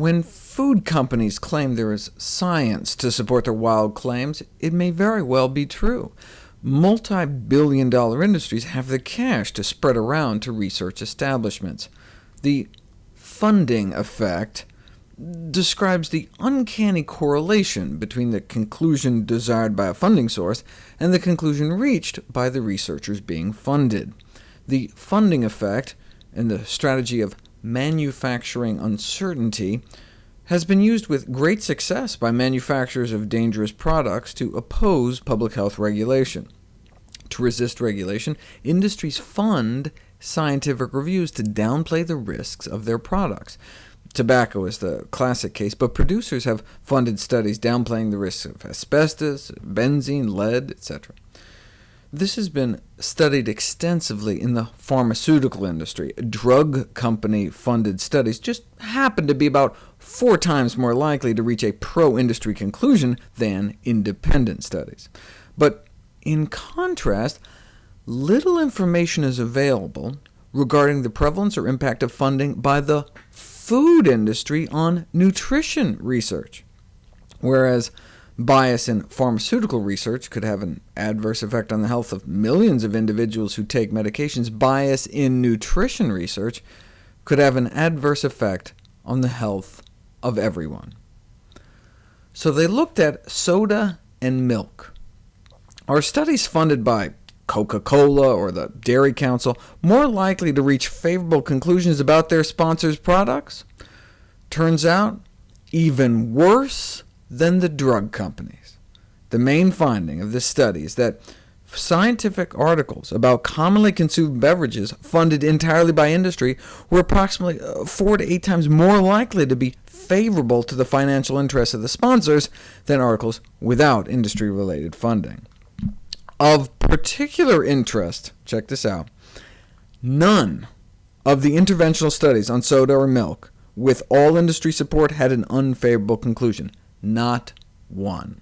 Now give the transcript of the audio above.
When food companies claim there is science to support their wild claims, it may very well be true. Multi-billion dollar industries have the cash to spread around to research establishments. The funding effect describes the uncanny correlation between the conclusion desired by a funding source and the conclusion reached by the researchers being funded. The funding effect, and the strategy of manufacturing uncertainty, has been used with great success by manufacturers of dangerous products to oppose public health regulation. To resist regulation, industries fund scientific reviews to downplay the risks of their products. Tobacco is the classic case, but producers have funded studies downplaying the risks of asbestos, benzene, lead, etc. This has been studied extensively in the pharmaceutical industry. Drug company-funded studies just happen to be about four times more likely to reach a pro-industry conclusion than independent studies. But in contrast, little information is available regarding the prevalence or impact of funding by the food industry on nutrition research, whereas bias in pharmaceutical research could have an adverse effect on the health of millions of individuals who take medications, bias in nutrition research could have an adverse effect on the health of everyone. So they looked at soda and milk. Are studies funded by Coca-Cola or the Dairy Council more likely to reach favorable conclusions about their sponsors' products? Turns out, even worse than the drug companies. The main finding of this study is that scientific articles about commonly consumed beverages funded entirely by industry were approximately uh, four to eight times more likely to be favorable to the financial interests of the sponsors than articles without industry-related funding. Of particular interest, check this out, none of the interventional studies on soda or milk with all industry support had an unfavorable conclusion. Not one.